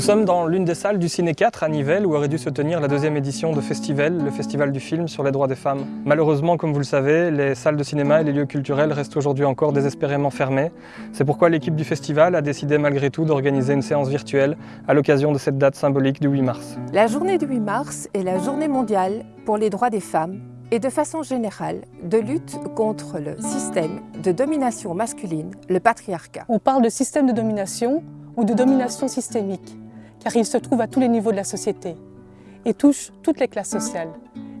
sommes dans l'une des salles du Ciné 4 à Nivelles où aurait dû se tenir la deuxième édition de Festival, le festival du film sur les droits des femmes. Malheureusement, comme vous le savez, les salles de cinéma et les lieux culturels restent aujourd'hui encore désespérément fermés. C'est pourquoi l'équipe du festival a décidé malgré tout d'organiser une séance virtuelle à l'occasion de cette date symbolique du 8 mars. La journée du 8 mars est la journée mondiale pour les droits des femmes et de façon générale de lutte contre le système de domination masculine, le patriarcat. On parle de système de domination ou de domination systémique, car il se trouve à tous les niveaux de la société et touche toutes les classes sociales,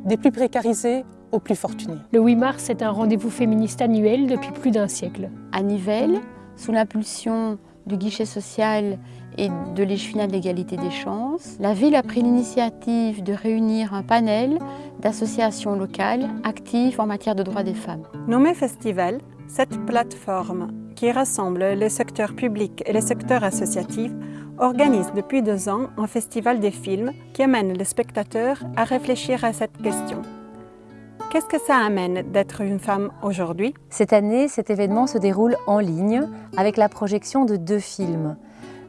des plus précarisés aux plus fortunés. Le 8 mars est un rendez-vous féministe annuel depuis plus d'un siècle. À Nivelles, sous l'impulsion du guichet social et de l'échevinat de l'égalité des chances, la ville a pris l'initiative de réunir un panel d'associations locales actives en matière de droits des femmes. Nommé Festival, cette plateforme qui rassemble les secteurs publics et les secteurs associatifs organise depuis deux ans un festival des films qui amène les spectateurs à réfléchir à cette question. Qu'est-ce que ça amène d'être une femme aujourd'hui? Cette année, cet événement se déroule en ligne avec la projection de deux films.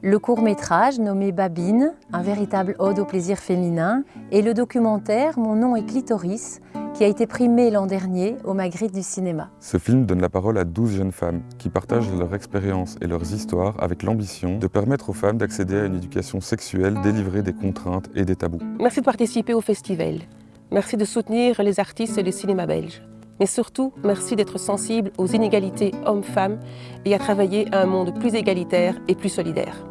Le court-métrage nommé Babine, un véritable ode au plaisir féminin, et le documentaire Mon nom est Clitoris, qui a été primé l'an dernier au Magritte du cinéma. Ce film donne la parole à 12 jeunes femmes qui partagent leur expérience et leurs histoires avec l'ambition de permettre aux femmes d'accéder à une éducation sexuelle délivrée des contraintes et des tabous. Merci de participer au festival. Merci de soutenir les artistes et les cinémas belges. Mais surtout, merci d'être sensible aux inégalités hommes-femmes et à travailler à un monde plus égalitaire et plus solidaire.